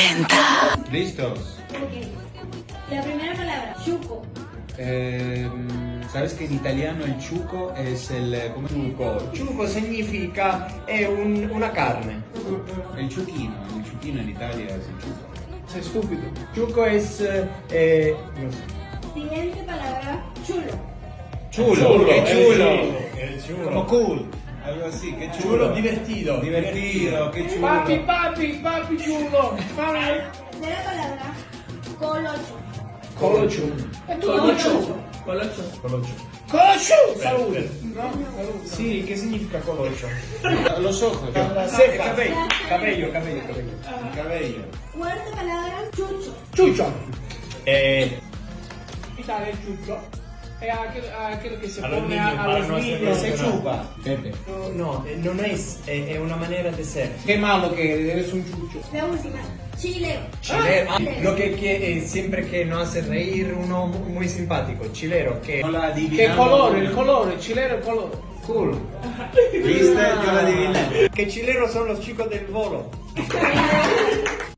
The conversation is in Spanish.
40. ¿Listos? Ok. La primera palabra, chuco. Eh, Sabes che in italiano il ciuco è il come Ciuco. Ciuco significa è un- una carne. il ciuchino, il ciuchino in Italia è il ciuco. Sei stupido. Ciuco es eh, no sé. Siguiente palabra, chulo. Chulo, che chulo. È Como cool. Algo así, che chulo. Chulo divertido. Divertido, che chulo. Papi, papi, papi chulo. Tercera palabra, colocho. Colocho. Colocho. Colocho. Colocho. Colocho. Salute. No? Sì, che significa colocho? Los ojos, ceja. Cabello, cabello, cabello, cabello. Il cabello. Cuarta palabra, chucho. Chucho. Eh, el chucho e a, quello che si oppone all'asmiglio. Sei ciuba. No, no, eh, non è, è, è una maniera di essere. Che malo che eres un chucho. La música. Chileo. Ah, Chileo. Lo che que eh, sempre che non hace reír uno muy simpático, chilero, que... Che colore, il colore, chilero il colore. Cool. ¿Viste? Yo la adiviné. Que chileros sono los chicos del volo.